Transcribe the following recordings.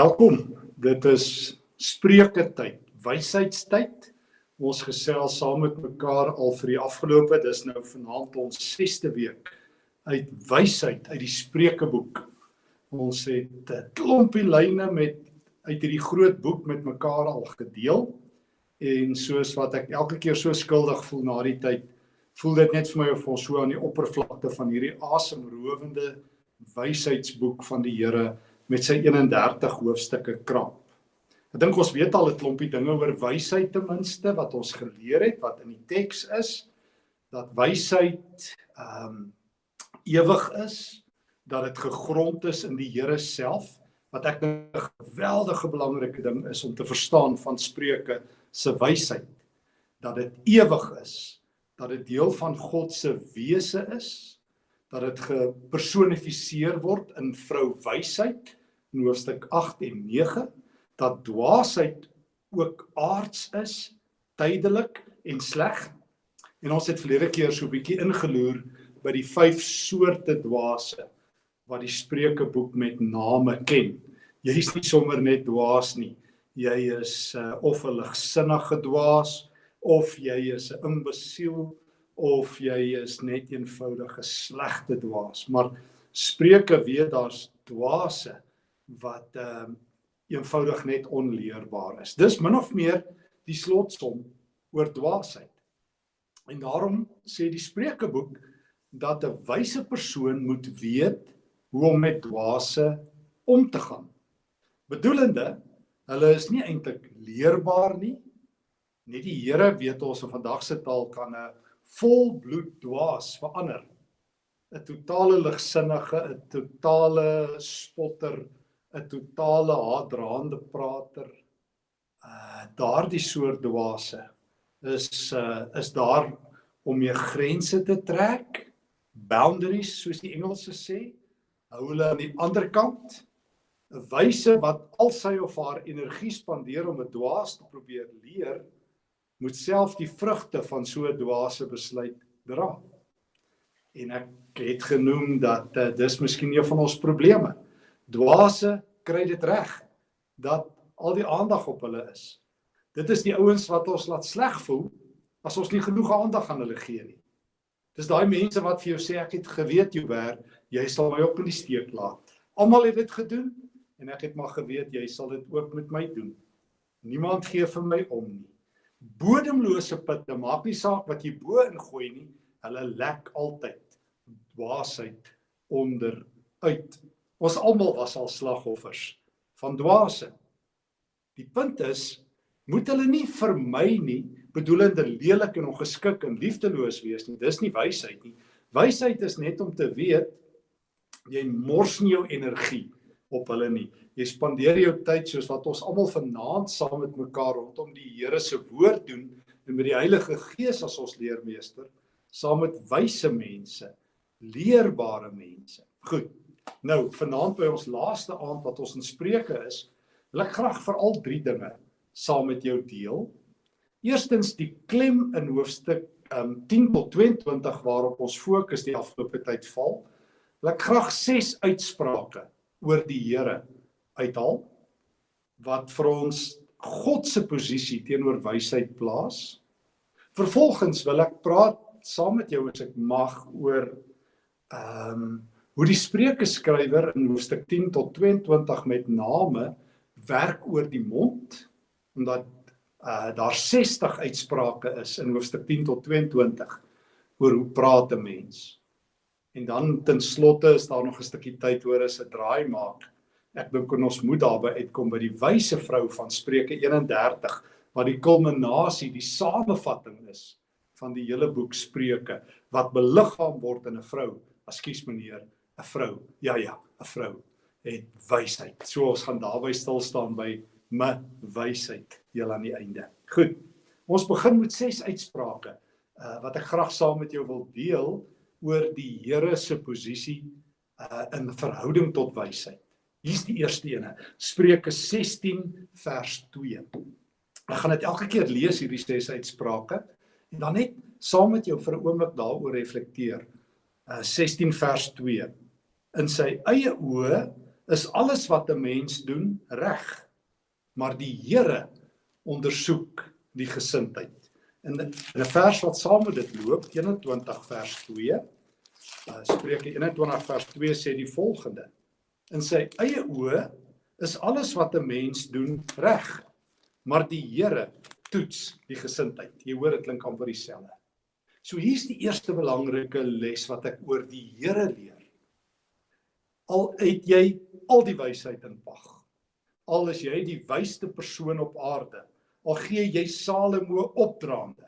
Welkom. Dit is Spreuke tyd, wysheidstyd. Ons gesels saam met mekaar al vir die afgelope, dis nou vanaand ons 6ste week uit wysheid uit die Spreukeboek. Ons het 'n klompie lyne met uit hierdie groot boek met mekaar al gedeel. En soos wat ek elke keer so skuldig voel na die tyd, voel dit net vir my of ons so aan die oppervlakte van hierdie asemrowende wysheidsboek van die Here met sy 31 hoofstukke krap. Ek dink ons weet al 'n klompie dinge oor wysheid ten minste wat ons geleer het wat in die teks is dat wysheid ehm um, ewig is, dat dit gegrond is in die Here self wat ek 'n geweldige belangrike ding is om te verstaan van Spreuke se wysheid dat dit ewig is, dat dit deel van God se wese is, dat dit gepersonifiseer word in vrou wysheid in hoofstuk 8 en 9 dat dwaasheid ook aards is, tydelik en sleg. En ons het verlede keer so 'n bietjie ingeloer by die vyf soorte dwaase wat die Spreukeboek met name ken. Jy is nie sommer net dwaas nie. Jy is uh, of 'n ligsinnige dwaas of jy is 'n imbesiel of jy is net eenvoudige slegte dwaas. Maar Spreuke weet daar's dwaase wat ehm um, eenvoudig net onleerbaar is. Dis min of meer die slotsom oor dwaasheid. En daarom sê die Spreukeboek dat 'n wyse persoon moet weet hoe om met dwaase om te gaan. Bedoelende, hulle is nie eintlik leerbaar nie. Net die Here weet ons in vandag se taal kan 'n volbloed dwaas verander. 'n Totale ligsinnige, 'n totale spotter 'n totale haatdraande prater. Uh daardie soort dwaase is uh is daar om jou grense te trek, boundaries soos die Engelse sê. Hou hulle aan die ander kant 'n wyse wat al sy of haar energie spandeer om 'n dwaas te probeer leer, moet self die vrugte van so 'n dwaase besluit dra. En ek het genoem dat uh, dis miskien een van ons probleme dwaase kry dit reg dat al die aandag op hulle is. Dit is die ouens wat ons laat sleg voel as ons nie genoeg aandag aan hulle gee nie. Dis daai mense wat vir jou sê ek het geweet Jouwer, jy sal my ook in die steek laat. Almal het dit gedoen en ek het maar geweet jy sal dit ook met my doen. Niemand gee vir my om nie. Bodemlose putte, maak nie saak wat jy bo ingooi nie, hulle lek altyd dwaasheid onder uit Ons almal was al slagoffers van dwaase. Die punt is, moet hulle nie vermy nie, bedoelende lelik en ongeskik en liefdeloos wees nie. Dis nie wysheid nie. Wysheid is net om te weet jy mors nie jou energie op hulle nie. Jy spandeer jou tyd soos wat ons almal vanaand saam met mekaar rondom die Here se woord doen en met die Heilige Gees as ons leermeester, saam met wyse mense, leerbare mense. Goed. Nou, vanaand by ons laaste aand wat ons in Spreuke is, wil ek graag veral drie dinge saam met jou deel. Eerstens die klem in hoofstuk um 10 tot 22 waarop ons fokus die afgelope tyd val. Wil ek graag ses uitsprake oor die Here uithaal wat vir ons God se posisie teenoor wysheid plaas. Vervolgens wil ek praat saam met jou as ek mag oor ehm um, hoe die Spreuke skrywer in hoofstuk 10 tot 22 met name werk oor die mond omdat uh, daar 60 uitsprake is in hoofstuk 10 tot 22 oor hoe praat 'n mens. En dan ten slotte is daar nog 'n stukkie tyd oor as 'n draai maak. Ek dink ons moet daarby uitkom by die wyse vrou van Spreuke 31 wat die kulminasie, die samevatting is van die hele boek Spreuke wat beliggaam word in 'n vrou. Ekskuus meneer, 'n vrou. Ja ja, 'n vrou het wysheid. So ons gaan daarby stil staan by my wysheid heel aan die einde. Goed. Ons begin met ses uitsprake uh wat ek graag saam met jou wil deel oor die Here se posisie uh in verhouding tot wysheid. Hier's die eerste ene. Spreuke 16 vers 2. Ek gaan dit elke keer lees hierdie ses uitsprake en dan net saam met jou vir 'n oomblik daaroor reflekteer. Uh 16 vers 2 in sy eie oë is alles wat 'n mens doen reg. Maar die Here ondersoek die gesindheid. In 'n vers wat saam met dit loop, 21 vers 2, uh, Spreuke 21 vers 2 sê die volgende: In sy eie oë is alles wat 'n mens doen reg, maar die Here toets die gesindheid. Jy hoor dit klink amper dieselfde. So hier's die eerste belangrike les wat ek oor die Here leer. Al het jy al die wysheid in pag. Al is jy die wysste persoon op aarde, al gee jy Salomo opdraande.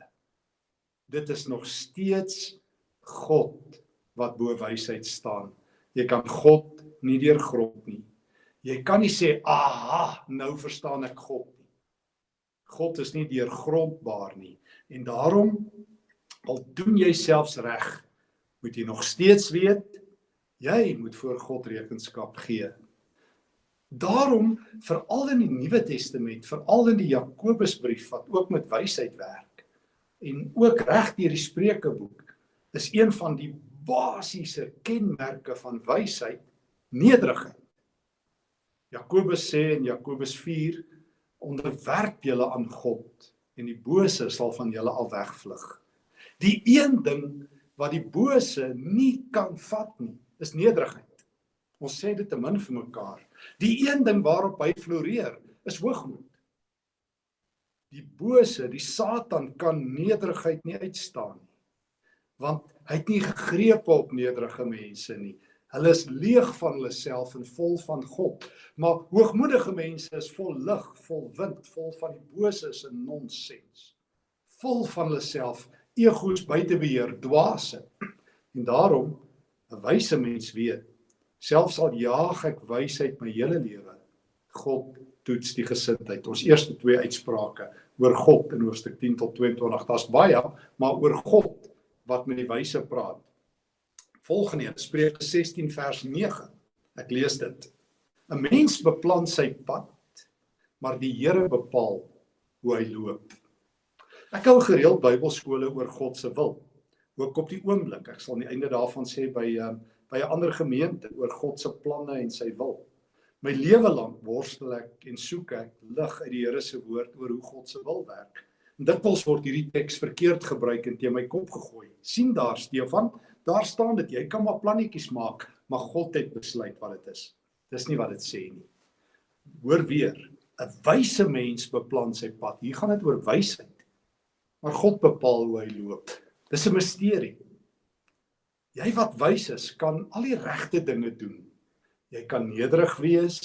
Dit is nog steeds God wat bo wysheid staan. Jy kan God nie deurgrond nie. Jy kan nie sê, "Aha, nou verstaan ek God nie." God is nie deurgrondbaar nie. En daarom al doen jy selfs reg, moet jy nog steeds weet jy moet voor God rekenskap gee. Daarom veral in die Nuwe Testament, veral in die Jakobusbrief wat ook met wysheid werk en ook reg deur die Spreukeboek, is een van die basiese kenmerke van wysheid nederigheid. Jakobus sê in Jakobus 4 onderwerp julle aan God en die bose sal van julle al wegvlug. Die een ding wat die bose nie kan vat nie, is nederigheid. Ons sê dit te min vir mekaar. Die een ding waarop hy floreer, is hoogmoed. Die bose, die Satan kan nederigheid nie uitstaan nie. Want hy het nie gegreep op nederige mense nie. Hulle is leeg van hulle self en vol van God. Maar hoogmoedige mense is vol lig, vol wind, vol van die boses en nonsens. Vol van hulle self, egos buite beheer, dwaase. En daarom 'n wyse mens weet, selfs al jaag ek wysheid my hele lewe, God toets die gesindheid. Ons eerste twee uitsprake oor God in hoofstuk 10 tot 22, daar's baie, maar oor God wat met die wyse praat volgende een, Spreuke 16 vers 9. Ek lees dit. 'n Mens beplan sy pad, maar die Here bepaal hoe hy loop. Ek hou gereeld Bybelskole oor God se wil. Ook op die oomblik, ek sal aan die einde daarvan sê by um, by 'n ander gemeente oor God se planne en sy wil. My lewe lank worstel ek en soek ek lig uit die Here se woord oor hoe God se wil werk. En dikwels word hierdie teks verkeerd gebruik en teen my kop gegooi. sien daar Stefan, Daar staan dit, jy kan maar plannetjies maak, maar God het besluit wat dit is. Dis nie wat dit sê nie. Hoor weer, 'n wyse mens beplan sy pad. Hier gaan dit oor wysheid. Maar God bepaal hoe hy loop. Dis 'n misterie. Jy wat wys is, kan al die regte dinge doen. Jy kan nederig wees.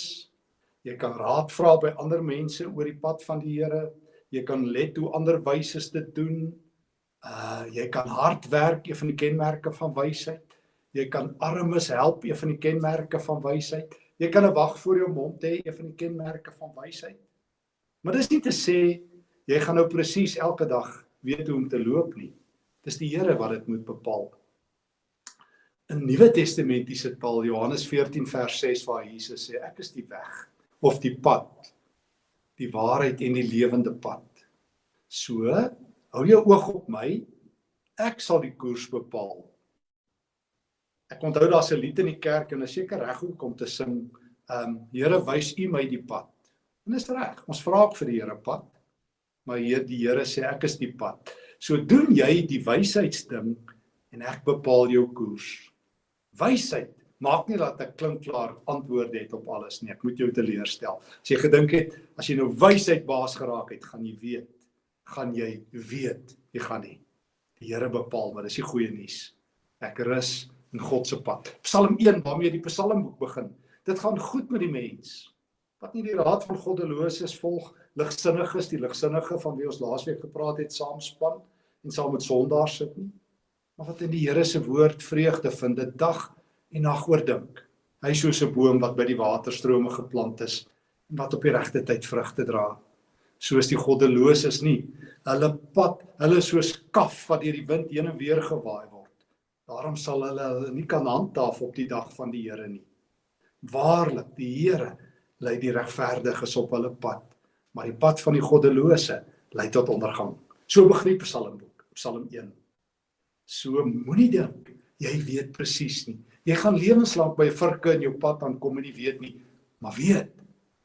Jy kan raad vra by ander mense oor die pad van die Here. Jy kan let hoe ander wyses dit doen. Uh jy kan hard werk, een van die kenmerke van wysheid. Jy kan armes help, een van die kenmerke van wysheid. Jy kan 'n wag voor jou mond hê, een van die kenmerke van wysheid. Maar dis nie te sê jy gaan nou presies elke dag weet hoe om te loop nie. Dis die Here wat dit moet bepaal. In Nuwe Testamentiese taal Johannes 14 vers 6 waar Jesus sê ek is die weg of die pad, die waarheid en die lewende pad. So Hou jou oog op my. Ek sal die koers bepaal. Ek onthou daar's 'n lied in die kerk en is seker reg om te sing. Ehm um, Here wys U my die pad. En dis reg. Ons vra ook vir die Here pad. Maar hier die Here sê ek is die pad. So doen jy die wysheidsding en ek bepaal jou koers. Wysheid maak nie dat ek klink klaar antwoorde het op alles nie. Ek moet jou teleurstel. As jy gedink het as jy nou wysheid baas geraak het, gaan jy weet gaan jy weet jy gaan nie. Die Here bepaal, maar dis die goeie nuus. Ek rus in God se pad. Psalm 1 waarmee die Psalmboek begin. Dit gaan goed met die mens wat nie die raad van goddeloses volg, ligsinnig is, die ligsinnige van wie ons laasweek gepraat het, saamspan en saam met sondaars sit nie, maar wat in die Here se woord vreugde vind, dit dag en nag oordink. Hy is soos 'n boom wat by die waterstrome geplant is en wat op die regte tyd vrugte dra soos die goddeloses nie. Hulle pad, hulle soos kaf wat deur die wind heen en weer gewaai word. Daarom sal hulle hulle nie kan handhaaf op die dag van die Here nie. Waarlik, die Here lei die regverdiges op hulle pad, maar die pad van die goddelose lei tot ondergang. So begin Psalmboek, Psalm 1. So moenie dink jy weet presies nie. Jy gaan lewenslank by 'n virke in jou pad aankom en nie weet nie Maar weet,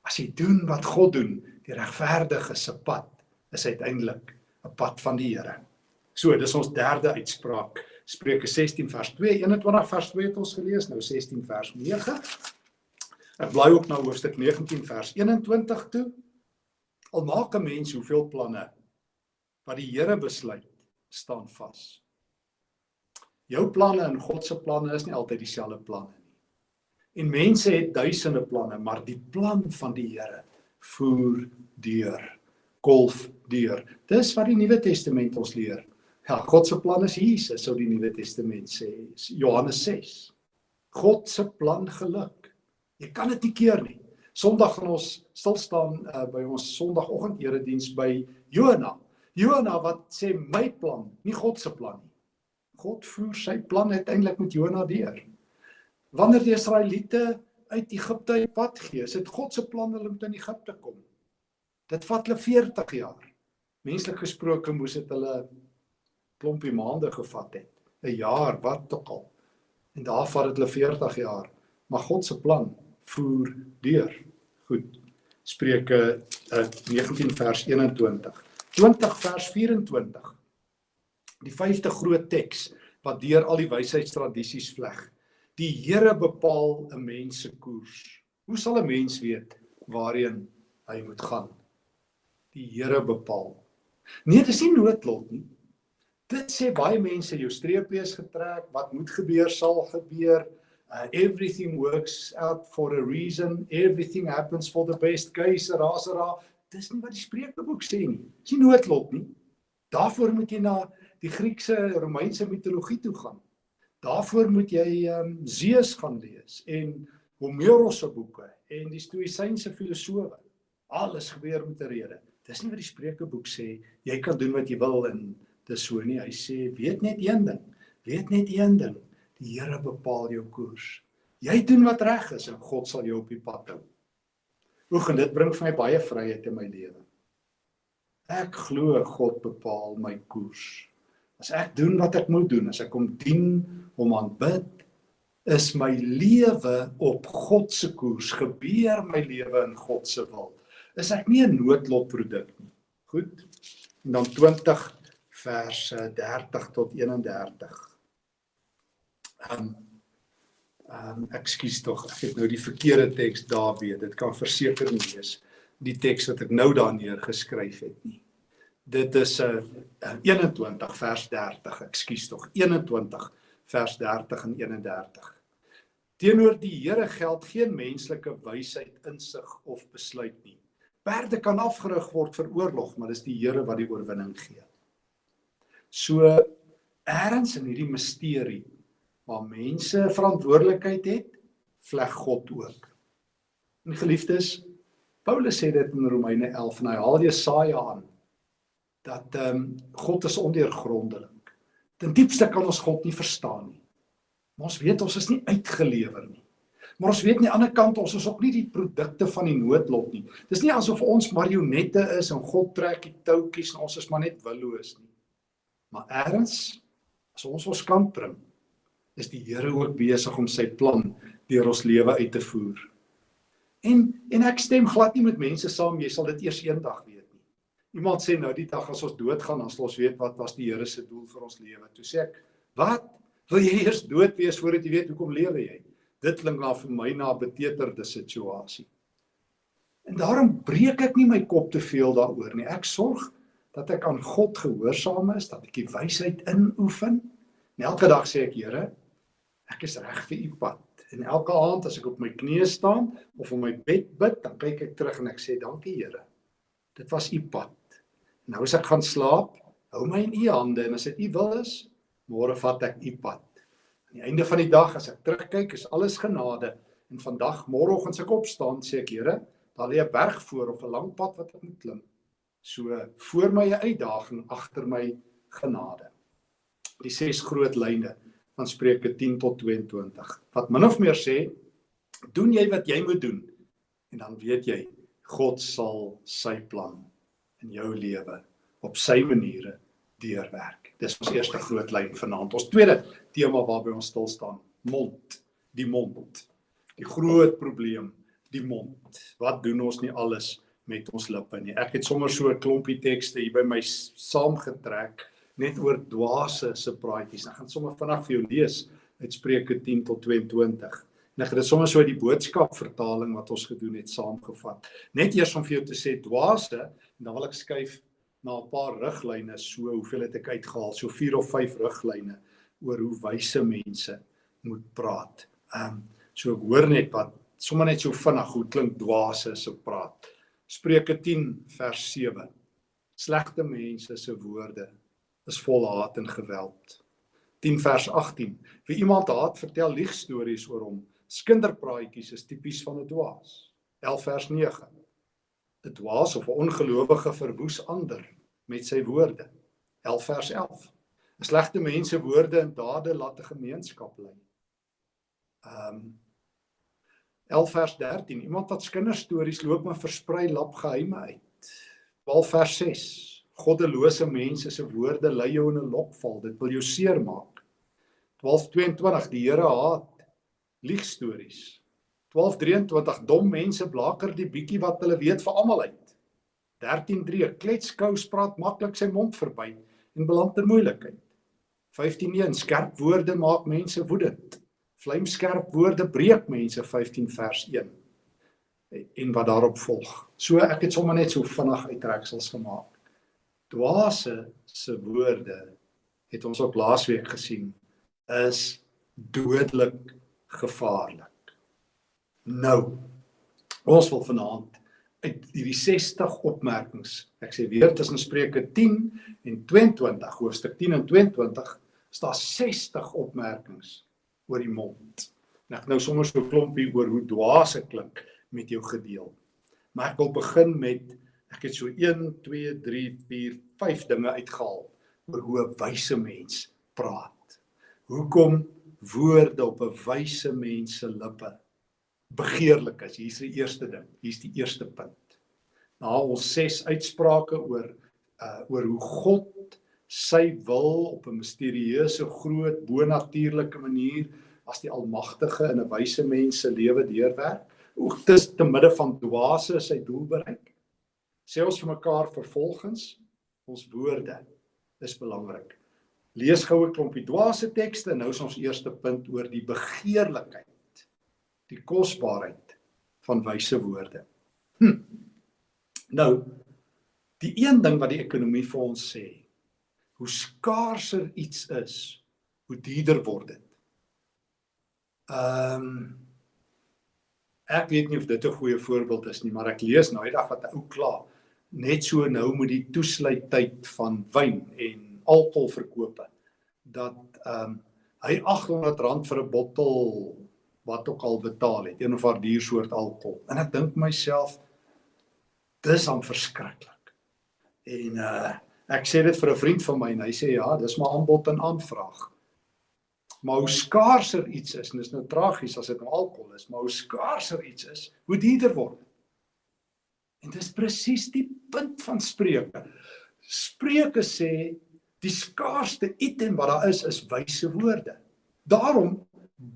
as jy doen wat God doen, die regverdige se pad is uiteindelik 'n pad van die Here. So, dis ons derde uitspraak. Spreuke 16 vers 2, 21 vers 2 het ons gelees, nou 16 vers 9. Ek bly op na hoofstuk 19 vers 21 toe. Al maak 'n mens hoeveel planne wat die Here besluit, staan vas. Jou planne en God se planne is nie altyd dieselfde planne nie. En mense het duisende planne, maar die plan van die Here voer deur, kolf deur. Dis wat die Nuwe Testament ons leer. Ja, God se plan is Jesus, sou die Nuwe Testament sê. Johannes 6. God se plan geluk. Jy kan dit nie keer nie. Sondag gaan ons stil staan uh, by ons Sondagoggend erediens by Jona. Jona wat sê my plan, nie God se plan nie. God voer sy plan uiteindelik met Jona deur. Wanneer die Israeliete uit Egipte op pad gee, is dit God se plan hulle moet in Egipte kom. Dit vat hulle 40 jaar. Menslik gesproke moes dit hulle klompie maande gevat het. 'n Jaar, wat ook al. En daar vat dit hulle 40 jaar. Maar God se plan voer deur. Goed. Spreuke uh, 19 vers 21. 20 vers 24 die vyfde groot teks wat deur al die wysheidstradisies vleg. Die Here bepaal 'n mens se koers. Hoe sal 'n mens weet waarheen hy moet gaan? Die Here bepaal. Nee, dis nie noodlot nie. Dit sê baie mense jou streepie is getrek, wat moet gebeur sal gebeur. Uh, everything works out for a reason. Everything happens for the best case. Rasera, dis nie wat die Spreukeboek sê nie. Dis nie noodlot nie. Daarvoor moet jy na die Griekse Romeinse mitologie toe gaan. Daarvoor moet jy ehm um, Zeus gaan lees en Homerus se boeke en die Stoïsynse filosowe. Alles gebeur met 'n rede. Dis nie wat die Spreukeboek sê jy kan doen wat jy wil en dis so nie. Hy sê weet net een ding. Weet net een ding. Die Here bepaal jou koers. Jy doen wat reg is en God sal jou op die pad hou. Oek en dit bring vir my baie vryheid in my lewe. Ek glo God bepaal my koers. As ek doen wat ek moet doen, as ek hom dien, hom aanbid, is my lewe op God se koers, gebeur my lewe in God se wil. Is ek nie 'n noodlotproduk nie. Goed. En dan 20 verse 30 tot 31. Ehm um, ehm um, ekskuus tog, ek het nou die verkeerde teks daar weer. Dit kan verseker nie wees die teks wat ek nou daar neer geskryf het nie dit is 'n uh, 21 vers 30, ekskuus tog, 21 vers 30 en 31. Teenoor die Here geld geen menslike wysheid, insig of besluit nie. Perde kan afgerig word vir oorlog, maar dis die Here wat die oorwinning gee. So eerens in hierdie misterie waar mense verantwoordelikheid het, vleg God ook. En geliefdes, Paulus sê dit in Romeine 11 en hy haal Jesaja aan dat ehm um, God is ondeurgrondelik. Ten diepste kan ons God nie verstaan nie. Maar ons weet ons is nie uitgelewer nie. Maar ons weet aan die ander kant ons is ook nie die produkte van die noodlot nie. Dis nie asof ons marionette is en God trek die touwtjies en ons is maar net willoos nie. Maar erns as ons ons kant bring, is die Here ook besig om sy plan deur ons lewe uit te voer. En en ek stem glad nie met mense saam jy sal dit eers eendag weet. Iemand sê nou die dag as ons doodgaan, dan sal ons weet wat was die Here se doel vir ons lewe. Toe sê ek, "Wat? Wil jy eers dood wees voordat jy weet hoekom lewe jy?" Dit klink na vir my na 'n beteterde situasie. En daarom breek ek nie my kop te veel daaroor nie. Ek sorg dat ek aan God gehoorsaam is, dat ek die wysheid inoefen. En elke dag sê ek, Here, ek is reg vir u pad. En elke aand as ek op my knieë staan of op my bed bid, dan kyk ek terug en ek sê, "Dankie, Here." Dit was u pad. Nou as ek gaan slaap, hou my in u hande en as dit u wil is, môre vat ek u pad. Aan die einde van die dag as ek terugkyk, is alles genade en vandag môreoggend as ek opstaan, sê ek Here, daar lê 'n berg voor of 'n lang pad wat ek moet klim. So voor my 'n uitdaging, agter my genade. Die ses groot lyne van Spreuke 10 tot 22. Wat min of meer sê, doen jy wat jy moet doen en dan weet jy God sal sy plan in jou lewe op sy maniere deurwerk. Dis ons eerste groot lyn vanaand. Ons tweede tema waarby ons stil staan, mond, die mond. Die groot probleem die mond. Wat doen ons nie alles met ons lippe nie. Ek het sommer so 'n klompie tekste hier by my saamgetrek net oor dwaase se praatjies. Ek gaan sommer vinnig vir jou lees uit Spreuke 10 tot 22. En ek het dit sommer so uit die boodskap vertaling wat ons gedoen het saamgevat. Net eers om vir jou te sê dwaase en dan wil ek skuif na 'n paar riglyne so hoeveel het ek uitgehaal so 4 of 5 riglyne oor hoe wyse mense moet praat. Ehm um, so ek hoor net wat sommer net so vinnig hoe klink dwaase se praat. Spreuke 10 vers 7. Slegte mense se woorde is vol haat en geweld. 10 vers 18. Wie iemand haat, vertel liegstories oor hom. Skinderpraatjies is tipies van 'n dwaas. 11 vers 9. 'n Dwaas of 'n ongelowige verwoes ander met sy woorde. 11 vers 11. 'n Slegte mense woorde en dade laat 'n gemeenskap lei. Ehm um, 11 vers 13 iemand wat kinderstories loop maar versprei lap geheime uit 12 vers 6 goddelose mense se woorde lei jou in 'n lokval. Dit wil jou seermaak. 12:22 die Here haat liegstories. 12:23 dom mense blaker die bietjie wat hulle weet vir almal uit. 13:3 kletskous praat maklik sy mond verby en beland in moeilikheid. 15:1 skerp woorde maak mense woedend. Vlamskerp woorde breek mense 15 vers 1 en wat daarop volg. So ek het sommer net so vinnig uittreksels gemaak. Dwaase se woorde het ons op laasweek gesien is dodelik gevaarlik. Nou ons wil vanaand uit hierdie 60 opmerkings. Ek sê weer tussen Spreuke 10 en 22 hoofstuk 10 en 22 staan 60 opmerkings oor die mond. En ek nou sommer so 'n klompie oor hoe dwaase klink met jou gedeel. Maar ek wil begin met ek het so 1 2 3 4 5 dinge uitgehaal oor hoe 'n wyse mens praat. Hoekom woorde op 'n wyse mens se lippe begeerlik is. Hier's die eerste ding. Hier's die eerste punt. Na ons ses uitsprake oor uh oor hoe God sy wil op 'n misterieuse groot bonatuurlike manier as die almagtige in 'n wyse mens se lewe deurwerk. Hoe dis te midde van dwaase sy doel bereik. Sê ons vir mekaar vervolgens ons woorde is belangrik. Lees gou 'n klompie dwaase tekste en nou is ons eerste punt oor die begeerlikheid. Die kosbaarheid van wyse woorde. Hm. Nou die een ding wat die ekonomie vir ons sê, hoe skaarser iets is, hoe duurder word dit. Ehm um, ek weet nie of dit 'n goeie voorbeeld is nie, maar ek lees nou eendag wat 'n ou kla net so nou met die toesluittyd van wyn en alkoholverkope dat ehm um, hy R800 vir 'n bottel wat ook al betaal het, een of ander duur soort alkohol. En ek dink myself dis aan verskriklik. En uh ek sê dit vir 'n vriend van my en hy sê ja, dis maar aanbod en aanvraag. Maar hoe skaarser iets is, en dit is nou tragies as dit nou alkohol is, maar hoe skaarser iets is, hoe duurder word. En dis presies die punt van Spreuke. Spreuke sê die skaarste item wat daar is is wyse woorde. Daarom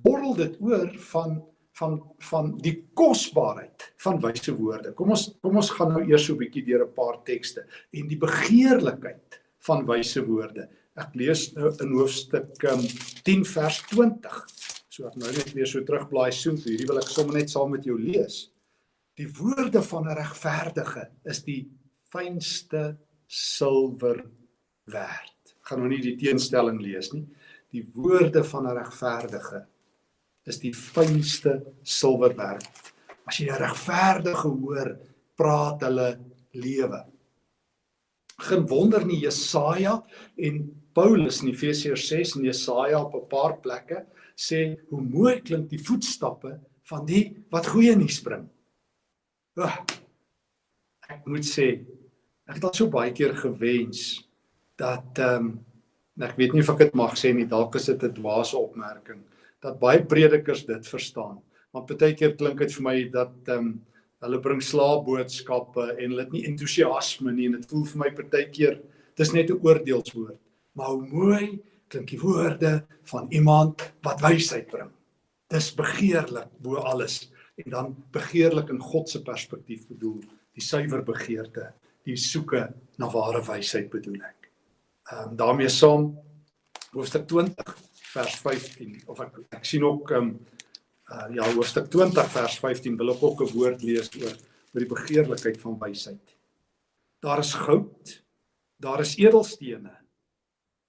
borrel dit oor van van van die kosbaarheid van wyse woorde. Kom ons kom ons gaan nou eers so 'n bietjie deur 'n paar tekste en die begeerlikheid van wyse woorde. Ek lees nou in hoofstuk um, 10 vers 20. So ek nou net weer so terugblaai soen toe. Hierdie wil ek sommer net saam met jou lees. Die woorde van 'n regverdige is die fynste silwer werd. Gaan nou nie die teenstelling lees nie. Die woorde van 'n regverdige is die fynste silwer werd. As jy 'n regverdige hoor, praat hulle lewe. Geen wonder nie Jesaja en Paulus in Efesiërs 6 en Jesaja op 'n paar plekke sê hoe mooi klink die voetstappe van die wat goeie nuus bring. Oh, ek moet sê ek het al so baie keer gewens dat ehm um, ek weet nie of ek dit mag sê nie, dalk is dit 'n dwaase opmerking dat baie predikers dit verstaan. Want baie keer klink dit vir my dat ehm um, hulle bring slaapboodskappe en hulle het nie entoesiasme nie en dit voel vir my baie keer dis net 'n oordeelswoord maar hoe mooi klink die woorde van iemand wat wysheid bring. Dis begeerlik bo alles en dan begeerlik in God se perspektief bedoel, die suiwer begeerte, die soeke na ware wysheid bedoel ek. Ehm um, daarmee saam hoofstuk 20 vers 15 of ek ek sien ook ehm um, uh, ja hoofstuk 20 vers 15 wil ek ook 'n woord lees oor oor die begeerlikheid van wysheid. Daar is goud, daar is edelstene.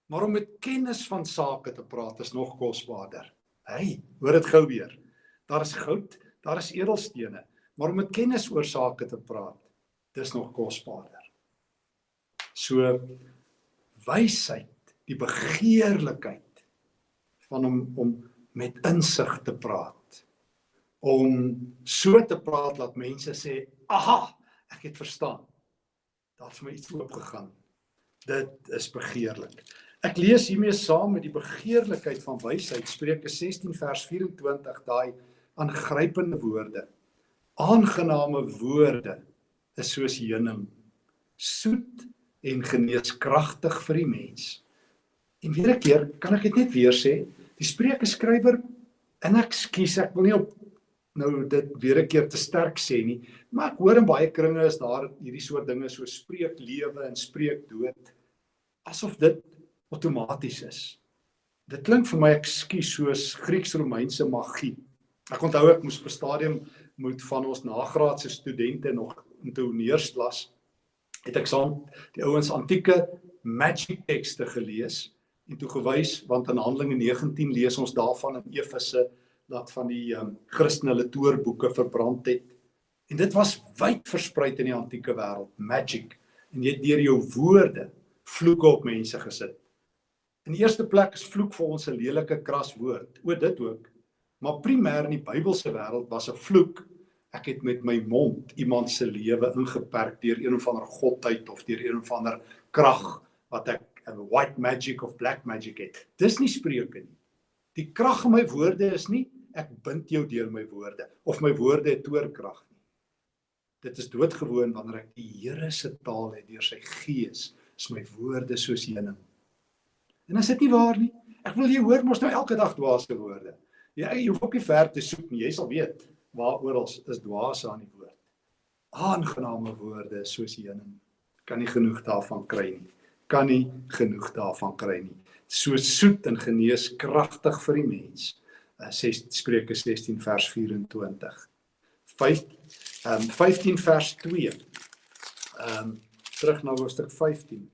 Maar om met kennis van sake te praat is nog kosbaarder. Hey, hoor dit gou weer. Daar is goud, daar is edelstene, maar om met kennis oor sake te praat, dis nog kosbaarder. So wysheid, die begeerlikheid van om om met insig te praat. Om so te praat dat mense sê, "Aha, ek het verstaan." Daar het vir my iets oopgegaan. Dit is begeerlik. Ek lees hiermee saam met die begeerlikheid van wysheid Spreuke 16 vers 24 daai aangrypende woorde. Aangename woorde is soos heuning, soet en geneeskragtig vir die mens. En weer 'n keer kan ek dit net weer sê, die Spreuke skrywer en ek skuis ek wil nie op nou dit weer 'n keer te sterk sê nie, maar ek hoor in baie kringe is daar hierdie soort dinge so spreek lewe en spreek dood asof dit outomaties is. Dit klink vir my ekskuus soos Grieks-Romeinse magie. Ek onthou ek moes op 'n stadium moet van ons nagraadse studente nog in tonneersklas het ek saam die ouens antieke magic tekste gelees en toe gewys want in Handelinge 19 lees ons daarvan in Efese dat van die um, Christene hulle toorboeke verbrand het. En dit was wyd versprei in die antieke wêreld, magic. En jy het deur jou woorde vloeke op mense gesit. In die eerste plek is vloek vir ons 'n lelike kras woord. O dit ook. Maar primêr in die Bybelse wêreld was 'n vloek ek het met my mond iemand se lewe ingeperk deur een of ander godheid of deur een of ander krag wat ek 'n white magic of black magic het. Dis nie spreuke nie. Die krag in my woorde is nie ek bind jou deur my woorde of my woorde het toorkrag nie. Dit is doodgewoon wanneer ek die Here se taal het deur sy gees, is my woorde soos heuning. En as dit nie waar nie, ek wil jy hoor mos nou elke dag dwaase woorde. Jy jy hoef ook nie ver te soek nie, jy sal weet waaroor ons is dwaase aan die woord. Aangename woorde soos heuning. Kan nie genoeg daarvan kry nie. Kan nie genoeg daarvan kry nie. So soet en geneeskragtig vir die mens. 6 uh, Spreuke 16 vers 24. 5 ehm um, 15 vers 2. Ehm um, terug na hoofstuk 15.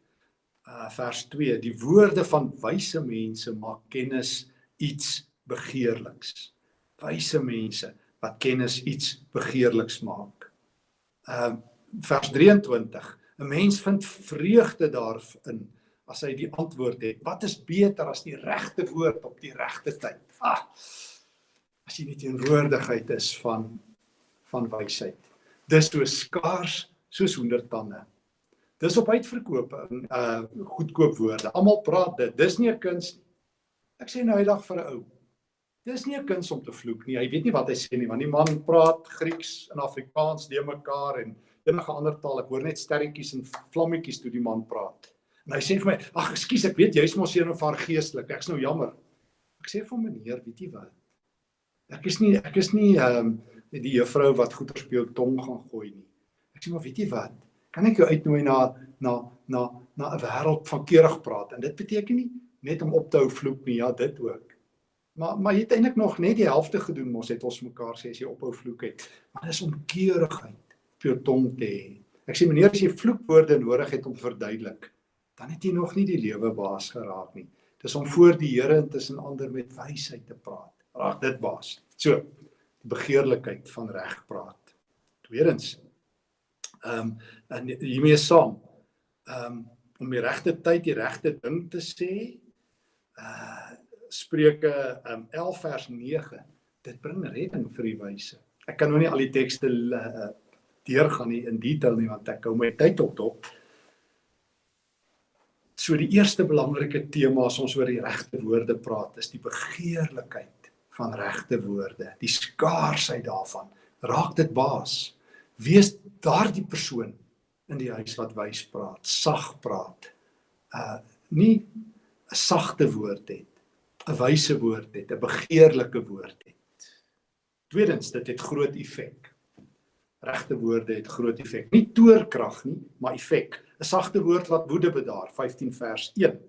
Uh vers 2. Die woorde van wyse mense maak kennis iets begeerliks. Wyse mense wat kennis iets begeerliks maak. Ehm uh, vers 23. 'n Mens vind vreugde daarin as hy die antwoord het. Wat is beter as die regte woord op die regte tyd? Ah, as jy nie teenwoordigheid is van van wysheid. Dis so skaars soos honderdtande. Dis op uitverkoop in uh goedkoop woorde. Almal praat dit. Dis nie 'n kuns nie. Ek sê nou hydag vir 'n ou. Dis nie 'n kuns om te vloek nie. Hy weet nie wat hy sê nie want die man praat Grieks en Afrikaans de mekaar en enige ander taal. Ek hoor net sterretjies en vlammetjies toe die man praat. En hy sê vir my, "Ag, ekskuus, ek weet jy's mos een of haar geestelik. Ek's nou jammer." Ek sê vir "Meneer, weet jy wat? Ek is nie ek is nie ehm um, die juffrou wat goeie speel tong gaan gooi nie. Ek sê maar, weet jy wat? Kan ek jou uitnooi na na na na 'n wêreld van keurig praat en dit beteken nie net om op te hou vloek nie, ja, dit ook. Maar maar jy het eintlik nog net die helfte gedoen mos het ons mekaar sê as jy ophou vloek het. Maar dis om keurigheid op jou tong te hê. Ek sê meneer as jy vloekwoorde nodig het om verduidelik, dan het jy nog nie die lewe baas geraak nie. Dis om voor die Here intussen ander met wysheid te praat. Raak dit baas. So, die begeerlikheid van reg praat. Tweedens, ehm um, en hiermee saam, ehm um, om die regte tyd die regte ding te sê. Uh Spreuke um, 11 vers 9. Dit bring redding vir die wyse. Ek kan nou nie al die tekste uh, deurgaan nie in detail nie want ek hou my tyd op dop. So die eerste belangrike tema as ons oor die regte woorde praat, is die begeerlikheid van regte woorde, die skaarsheid daarvan. Raak dit baas. Wees daardie persoon in die huis wat wys praat, sag praat. Uh nie 'n sagte woord het 'n wyse woord het, 'n begeerlike woord het. Tweedens, dit het groot effek. Regte woorde het groot effek. Nie toorkrag nie, maar effek. 'n Sagte woord laat woede bedaar, 15 vers 1.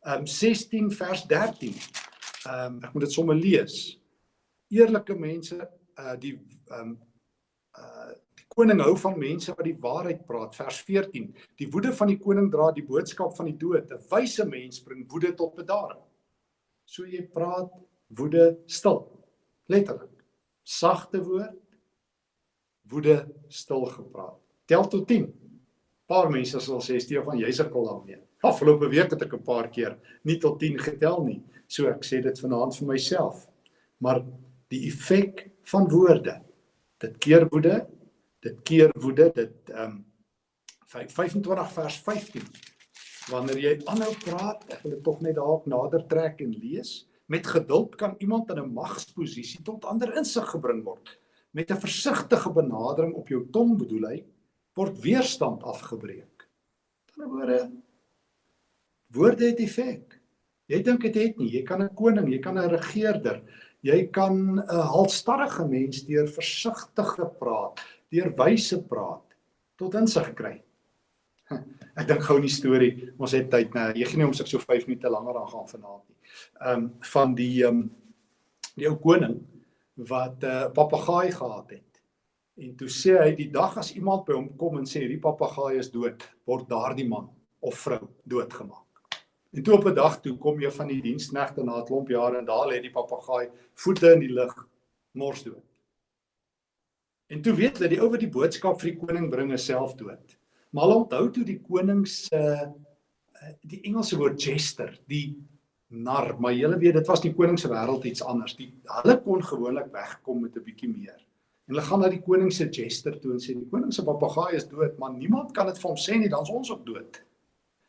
Ehm um, 16 vers 13. Ehm um, ek moet dit sommer lees. Eerlike mense uh die ehm um, uh die koning hou van mense wat die waarheid praat vers 14 die woede van die koning dra die boodskap van die dood 'n wyse mens bring woede tot bedaring so jy praat woede stil. Letterlik. Sagte woord woede stil gepraat. Tel tot 10 paar mense sal sê Stefan jy sukkel daarmee afgelope week het ek 'n paar keer nie tot 10 getel nie. So ek sê dit vanaand vir myself. Maar die effek van woorde dit keer woede dit keer woede dit ehm um, 25 vers 15 wanneer jy aanhou praat ek wil dit tog net dalk nader trek en lees met geduld kan iemand in 'n magsposisie tot ander insig gebring word. Met 'n versigtige benadering op jou tong bedoel hy word weerstand afgebreek. In 'n woorde woorde het effek. Jy dink dit het nie. Jy kan 'n koning jy kan 'n regerder jy kan 'n halstarrige mens deur versigtige praat deur wyse praat tot insig kry. Ek dink gou 'n storie. Ons het tyd nou. Jy gee nie om sig so 5 minute langer aan gaan vanaand nie. Ehm um, van die ehm um, die ou koning wat 'n uh, papegaai gehad het. En toe sê hy die dag as iemand by hom kom en sê hierdie papegaai is dood, word daardie man of vrou doodgemaak. En toe op 'n dag toe kom jy van die diensknegte na 'n klomp jare en daar lê die papegaai voete in die lug mors dood. En toe weet hulle die ou wat die boodskap vir die koning bring is self dood. Maar onthou toe die koning se uh, die Engelse woord jester, die nar, maar julle weet dit was die koning se wêreld iets anders. Die hulle kon gewoonlik wegkom met 'n bietjie meer. En hulle gaan na die koning se jester toe en sê die koning se papegaai is dood, maar niemand kan dit vir hom sê nie, dan's ons ook dood.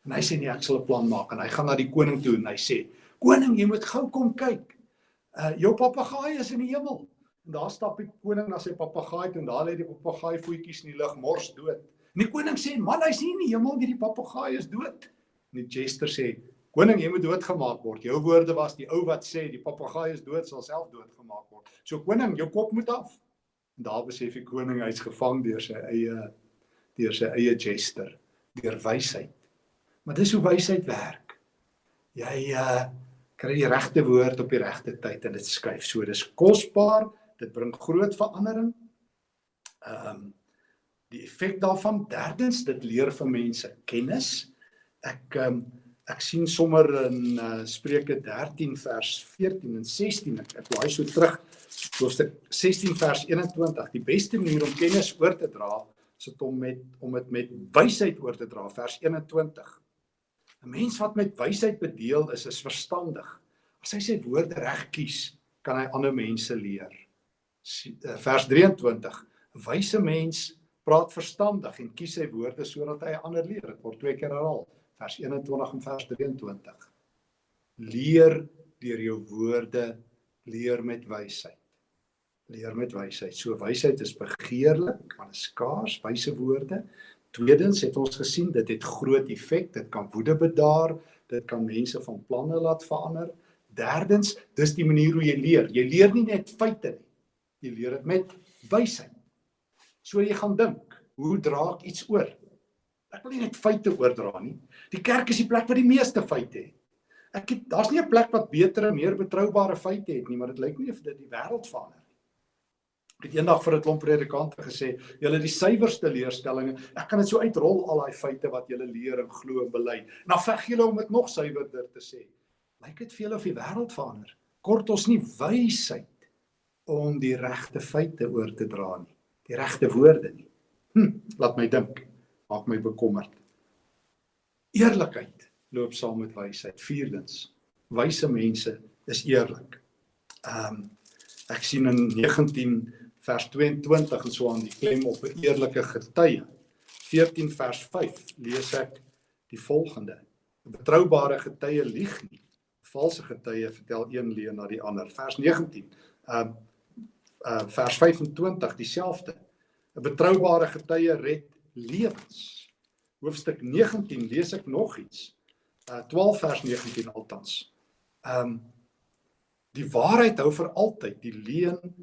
En hy sê nee, ek sal 'n plan maak en hy gaan na die koning toe en hy sê: "Koning, jy moet gou kom kyk. Uh jou papegaai is in die hemel." En daar stap die koning na sy papegaai toe en daar lê die papegaai voetjies in die lug mors dood. En die koning sê: "Man, hy's nie in die hemel, hierdie papegaai is dood." En die jester sê: "Koning, jy moet doodgemaak word. Jou woorde was die ou wat sê die papegaai is dood, sal self doodgemaak word. So koning, jou kop moet af." En daar besef die koning hy's gevang deur sy eie deur sy eie jester, deur wysheid. Maar dis hoe wysheid werk. Jy uh kry die regte woord op die regte tyd en dit skuif. So dis kosbaar dit bring groot verandering. Ehm um, die effek daarvan derdens dit leer vir mense kennis. Ek um, ek sien sommer in uh, Spreuke 13 vers 14 en 16 ek, ek laai so terug hoofstuk 16 vers 21 die beste manier om kennis oor te dra is om met om dit met wysheid oor te dra vers 21 'n mens wat met wysheid bedeel is is verstandig. As hy sy woorde reg kies kan hy ander mense leer. Eh, vers 23 wyse mens praat verstandig en kies sy woorde sodat hy ander leer. Dit word twee keer herhaal. Vers 21 en vers 23 leer deur jou woorde leer met wysheid. Leer met wysheid. So wysheid is begeerlik maar is skaars wyse woorde. Tweedens het ons gesien dit het groot effek dit kan woede bedaar dit kan mense van planne laat verander. Derdens dis die manier hoe jy leer. Jy leer nie net feite nie. Jy leer dit met wysheid. So jy gaan dink, hoe dra ek iets oor? Ek wil nie net feite oordra nie. Die kerk is die plek waar die meeste feite het. Ek het daar's nie 'n plek wat beter en meer betroubare feite het nie, maar dit lyk nie of dit die wêreld verander nie. Ek het eendag vir 'n klomp predikante gesê, julle die suiwerste leerstellings, ek kan dit so uitrol al daai feite wat julle leer en glo en bely. En dan veg julle om dit nog suiwerder te sê. Lyk dit vir julle of die wêreld verander? Kort ons nie wysheid om die regte feite oor te dra nie, die regte woorde nie. Hm, laat my dink, maak my bekommerd. Eerlikheid loop saam met wysheid. Vierdens, wyse mense is eerlik. Ehm um, ek sien in 19 vers 22 en so aan die klem op 'n eerlike getuie. 14 vers 5 lees ek die volgende: 'n Betroubare getuie lieg nie. Valse getuie vertel een leuen na die ander. Vers 19. Ehm um, uh, vers 25 dieselfde. 'n Betroubare getuie red lewens. Hoofstuk 19 lees ek nog iets. Uh 12 vers 19 altans. Um die waarheid hou vir altyd, die leuen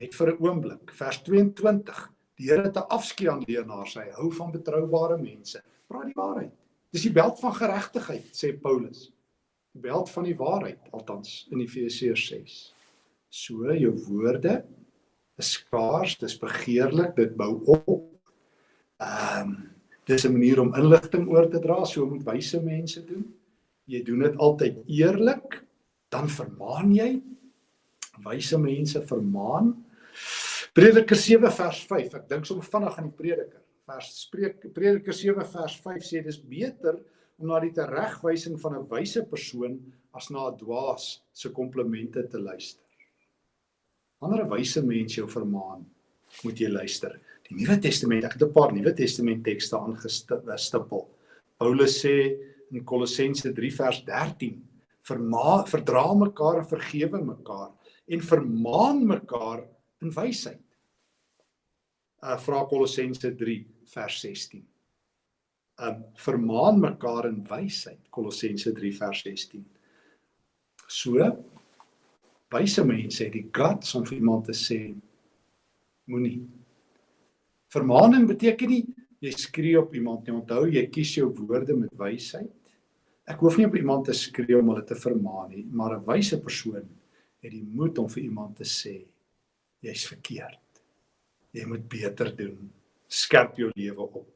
net vir 'n oomblik. Vers 22. Die Here het 'n afskeid aan leenaars. Hy hou van betroubare mense. Praat die waarheid. Dis die beld van geregtigheid, sê Paulus. Die beld van die waarheid, althans in Efesiërs 6. So jou woorde is skaars, dis begeerlik, dit bou op. Ehm um, dis 'n manier om inligting oor te dra, so moet wyse mense doen. Jy doen dit altyd eerlik, dan vermaan jy. Wyse mense vermaan. Prediker 7 vers 5. Ek dink sommer vinnig aan die prediker. Vers spreek Prediker 7 vers 5 sê dis beter om na die teregwysing van 'n wyse persoon as na 'n dwaas se komplimente te luister. Wanneer 'n wyse mens jou vermaan, moet jy luister. Die Nuwe Testament, ek het 'n paar Nuwe Testament tekste aangestippel. Paulus sê in Kolossense 3 vers 13: "Verma verdra mekaar en vergewe mekaar en vermaan mekaar in wysheid." uh vra Kolossense 3 vers 16. Um vermaan mekaar in wysheid Kolossense 3 vers 16. So wyse mense het die guts om vir iemand te sê moenie. Vermaaning beteken nie jy skree op iemand nie. Onthou jy kies jou woorde met wysheid. Ek hoef nie op iemand te skree om hulle te vermaan nie, maar 'n wyse persoon het die moed om vir iemand te sê jy's verkeerd jy moet beter doen. Skerp jou lewe op.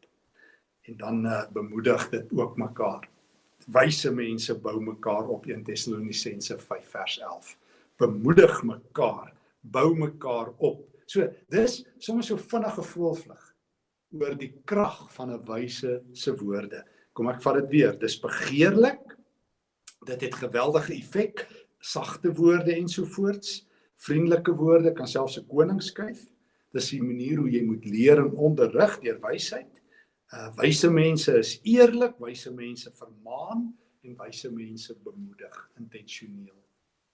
En dan uh, bemoedig dit ook mekaar. Wyse mense bou mekaar op 1 Tessalonisense 5 vers 11. Bemoedig mekaar, bou mekaar op. So dis soms so vinnige voelvlug oor die krag van 'n wyse se woorde. Kom ek vat dit weer. Dis begeerlik. Dit het geweldige effek. Sagte woorde ensovoorts. Vriendelike woorde kan selfs 'n koning skuif. Dis die manier hoe jy moet leer en onderrig deur wysheid. Uh wyse mense is eerlik, wyse mense vermaan en wyse mense bemoedig intentioneel.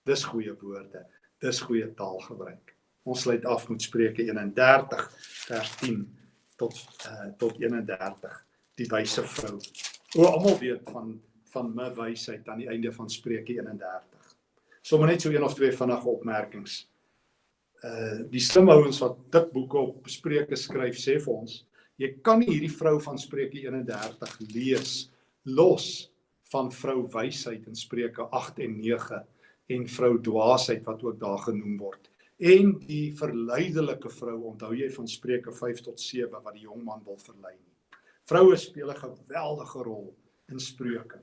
Dis goeie woorde. Dis goeie taalgebruik. Ons sluit af met Spreuke 31 vers 10 tot uh tot 31. Die wyse vrou. O almal weet van van my wysheid aan die einde van Spreuke 31. Sommige net so een of twee vinnige opmerkings uh die slim ouens wat dik boeke op Spreuke skryf sê vir ons jy kan nie hierdie vrou van Spreuke 31 lees los van vrou wysheid in Spreuke 8 en 9 en vrou dwaasheid wat ook daar genoem word en die verleidelike vrou onthou jy van Spreuke 5 tot 7 wat die jong man wil verlei nie vroue speel 'n geweldige rol in Spreuke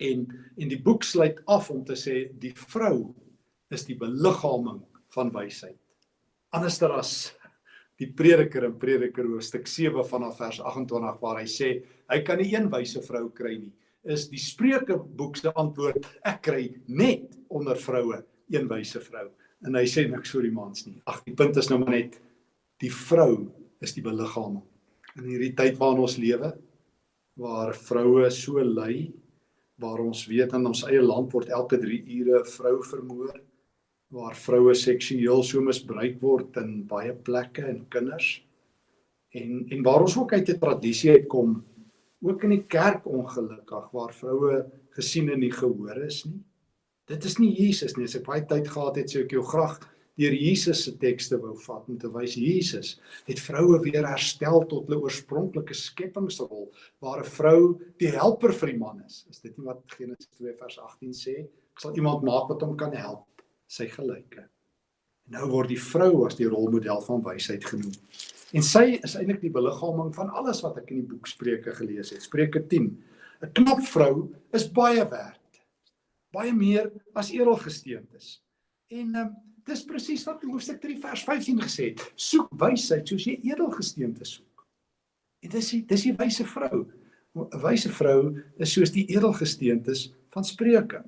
en en die boek sluit af om te sê die vrou is die beliggaaming van wysheid. Anderster as die prediker in Prediker hoofstuk 7 vanaf vers 28 waar hy sê hy kan nie een wyse vrou kry nie. Is die Spreuke boek se antwoord ek kry net onder vroue een wyse vrou. En hy sê niks oor die mans nie. Ag die punt is nou maar net die vrou is die beliggaaming. In hierdie tyd waarin ons lewe waar vroue so ly waar ons weet in ons eie land word elke 3 ure 'n vrou vermoor waar vroue seksueel so misbruik word in baie plekke en kinders. En en waar ons ook uit 'n tradisie uitkom, ook in die kerk ongelukkig waar vroue gesien en nie gehoor is nie. Dit is nie Jesus nie. As ek baie tyd gehad het, sou ek jou graag deur Jesus se tekste wou vat om te wys Jesus het vroue weer herstel tot hulle oorspronklike skepingsrol waar 'n vrou die helper vir die man is. Is dit nie wat Genesis 2 vers 18 sê? Ek sal iemand maak wat hom kan help sy gelyke. Nou word die vrou as die rolmodel van wysheid genoem. En sy is eintlik die beliggaaming van alles wat ek in die boek Spreuke gelees het. Spreuke 10. 'n Knap vrou is baie werd. Baie meer as edelgesteentes. En um, dis presies wat hoofstuk 3 vers 15 gesê het. Soek wysheid soos jy edelgesteentes soek. En dis die dis die wyse vrou. 'n Wyse vrou is soos die edelgesteentes van Spreuke.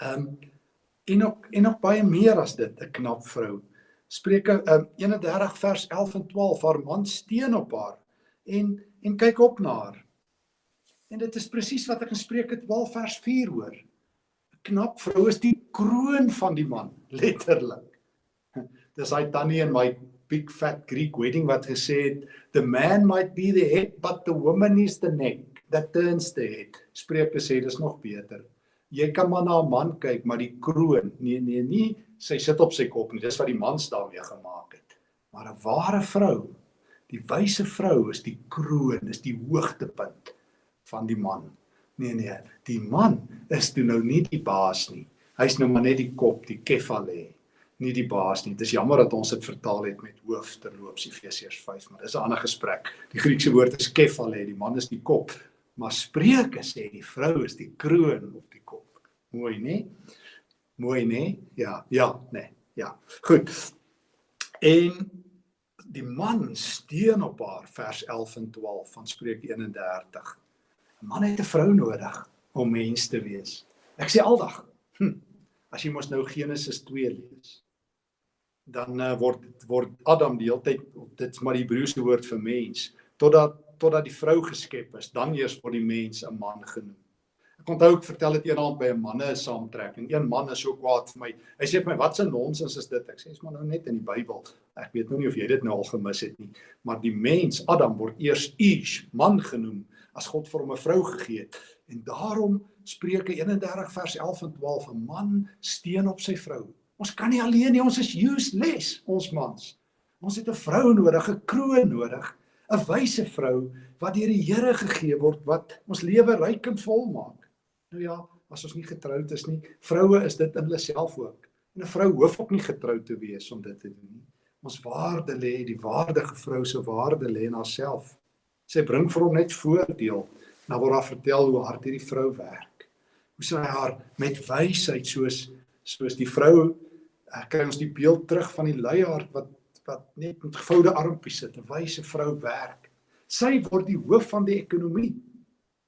Ehm um, en ook en nog baie meer as dit 'n knap vrou. Spreuke um, 31 vers 11 en 12 haar man steun op haar en en kyk op na haar. En dit is presies wat ek in Spreuke 12 vers 4 hoor. 'n Knap vrou is die kroon van die man, letterlik. Dis hy tannie in my big fat Greek wedding wat gesê het, the man might be the head but the woman is the neck that turns the head. Spreuke sê dis nog beter. Jy kan maar na 'n man kyk, maar die kroon, nee nee, nie sy sit op sy kop nie. Dis wat die mans daarmee gemaak het. Maar 'n ware vrou, die wyse vrou is die kroon, is die hoogtepunt van die man. Nee nee, die man is toe nou nie die baas nie. Hy's nou maar net die kop, die kefale nie die baas nie. Dis jammer dat ons dit vertaal het met hoof terloops Efesiërs 5, maar dis 'n ander gesprek. Die Griekse woord is kefale, die man is die kop, maar Spreuke sê die vrou is die kroon op die kop. Mooi, né? Mooi, né? Ja, ja, né. Ja. Goed. En die man steun op haar vers 11 en 12 van Spreuke 31. 'n Man het 'n vrou nodig om mens te wees. Ek sê aldag, hm, as jy mos nou Genesis 2 lees, dan uh, word word Adam die hele tyd dit's maar die Hebreëse woord vir mens totdat totdat die vrou geskep is dan eers word die mens 'n man genoem. Ek onthou ek vertel dit eendag by 'n manne saamtrekking. Een man is so kwaad vir my. Hy sê vir my wat 'n nonsens is dit? Ek sê is maar nou net in die Bybel. Ek weet nou nie of jy dit nou al gemis het nie, maar die mens Adam word eers Ish man genoem as God vir hom 'n vrou gegee het. En daarom Spreuke 31 vers 11 en 12 'n man steun op sy vrou Ons kan nie alleen nie, ons is useless, ons mans. Ons het 'n vrou nodig, 'n kroon nodig, 'n wyse vrou wat deur die Here gegee word wat ons lewe ryk en vol maak. Nou ja, as ons nie getroud is nie, vroue is dit in hulle self ook. En 'n vrou hoef ook nie getroud te wees om dit te doen nie. Ons waarde lê, die waardige vrou se waarde lê in haarself. Sy bring vir hom net voordeel. Nou word daar vertel hoe hard hierdie vrou werk. Hoe sy haar met wysheid soos soos die vrou ek kry ons die beeld terug van die luiaard wat wat net met gevoude armpies sit, 'n wyse vrou werk. Sy word die hoof van die ekonomie.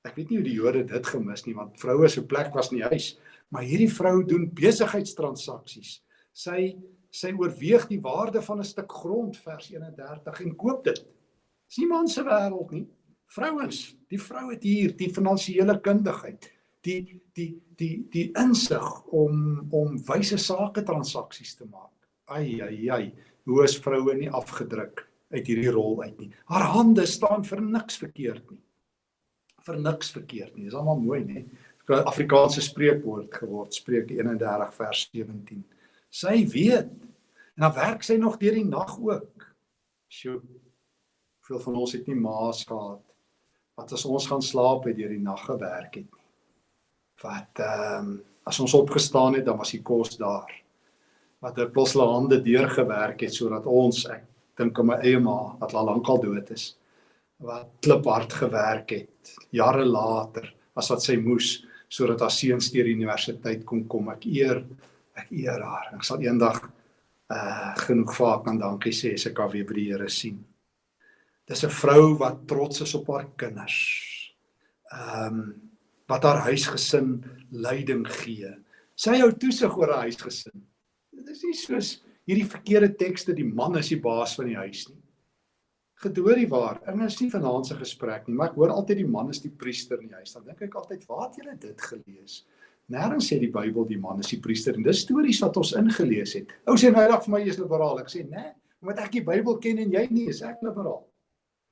Ek weet nie hoe die Jode dit gemis nie want vroue se plek was in die huis, maar hierdie vrou doen besigheidstransaksies. Sy sy oorweeg die waarde van 'n stuk grond vers 31 en koop dit. Dis nie man se wêreld nie. Vrouens, die vrou het hier die finansiële kundigheid die die die die insig om om wyse sake transaksies te maak. Ai ai ai, hoe is vroue nie afgedruk uit hierdie rol uit nie. Haar hande staan vir niks verkeerd nie. Vir niks verkeerd nie. Dis almal mooi, nê? Afrikaanse spreekwoord geword, Spreuke 31 vers 17. Sy weet en dan werk sy nog deur die nag ook. Sjoe. Veel van ons het nie maas gehad wat as ons gaan slaap het deur die nag gewerk het nie wat ehm um, as ons opgestaan het dan was die kos daar wat het plos hulle hande deurgewerk het sodat ons ek dink aan my eie ma wat al lank al dood is wat kliphard gewerk het jare later as wat sy moes sodat haar seuns deur die universiteit kon kom ek eer ek eer haar ek sal eendag uh genoeg vaak aan dankie sê as ek haar weer by die Here sien dis 'n vrou wat trots is op haar kinders ehm um, wat haar huisgesin leiding gee. Sy hou toesig oor haar huisgesin. Dit is nie soos hierdie verkeerde tekste die man is die baas van die huis nie. Gedoorie waar. En dit is nie vanaand se gesprek nie, maar ek hoor altyd die man is die priester in die huis. Dan dink ek altyd, waar het julle dit gelees? Nêrens sê die Bybel die man is die priester en dis stories wat ons ingelees het. Ou sê nou eendag vir my jy's liberaal. Ek sê, "Nee, omdat ek die Bybel ken en jy nie, is ek liberaal."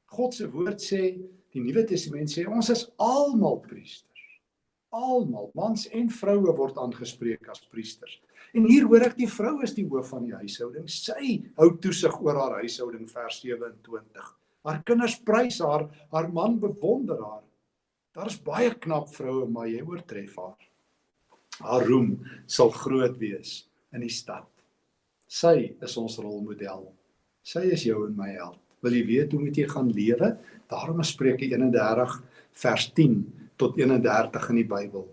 God se woord sê, die Nuwe Testament sê ons is almal priester almal, mans en vroue word aangespreek as priesters. En hier hoor ek die vrou is die hoof van die huishouding. Sy hou toesig oor haar huishouding vers 27. Haar kinders prys haar, haar man bewonder haar. Daar's baie knap vroue, maar jy oortref haar. Haar roem sal groot wees in die stad. Sy is ons rolmodel. Sy is jou en my held. Wil jy weet hoe moet jy gaan lewe? Daarom is Spreuke 31 vers 10 tot 31 in die Bybel.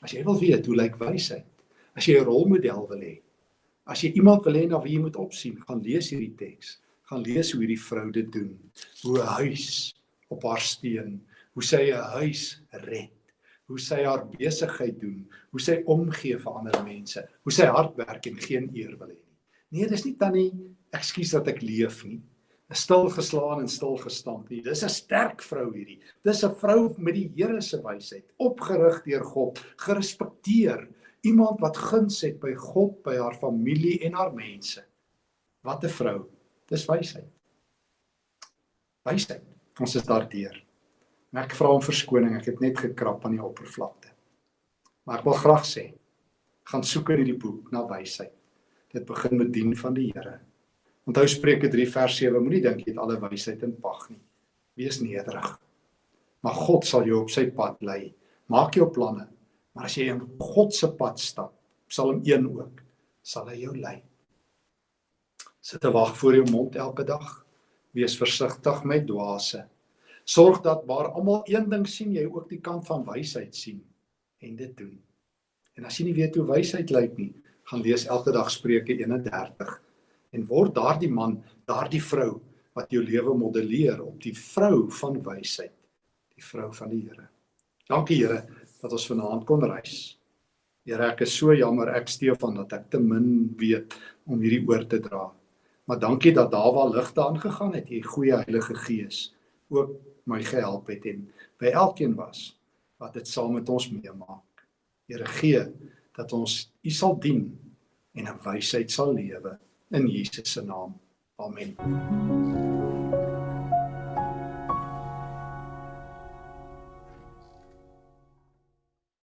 As jy wil weet hoe lyk wysheid, as jy 'n rolmodel wil hê, as jy iemand wil hê na wie jy moet opsien, gaan lees hierdie teks. Gaan lees hoe hierdie vrou dit doen. Hoe 'n huis op haar steun, hoe sy 'n huis red, hoe sy haar besigheid doen, hoe sy omgee vir ander mense, hoe sy hard werk en geen eer wil hê nie. Nee, dis nie tannie, ekskuus dat ek leef nie stil geslaan en stil gestamp nie. Dis 'n sterk vrou hierdie. Dis 'n vrou met die Here se wysheid, opgerig deur God, gerespekteer, iemand wat guns het by God, by haar familie en haar mense. Wat 'n vrou. Dis wysheid. Wysheid. Ons is daardeur. En ek vra om verskoning, ek het net gekrap aan die oppervlakte. Maar ek wil graag sê, gaan soek in hierdie boek na wysheid. Dit begin met dien van die Here. Onthou Spreuke 3 vers 7, moenie dink jy het alle wysheid in pag nie. Wees nederig. Maar God sal jou op sy pad lei. Maak jou planne, maar as jy in God se pad stap, Psalm 1 ook, sal hy jou lei. Sit 'n wag voor jou mond elke dag. Wees versigtig met dwaase. Sorg dat waar almal een ding sien, jy ook die kant van wysheid sien en dit doen. En as jy nie weet hoe wysheid lyk nie, gaan lees elke dag Spreuke 31 en word daardie man, daardie vrou wat jou lewe modelleer op die vrou van wysheid, die vrou van die Here. Dankie Here dat ons vanaand kon reis. Here, ek is so jammer ek Stefan dat ek te min weet om hierdie oor te dra. Maar dankie dat daar waar ligte aangegaan het, jy goeie Heilige Gees ook my gehelp het en by elkeen was wat dit saam met ons meemaak. Here gee dat ons U sal dien en in wysheid sal lewe in Jesus se naam. Amen.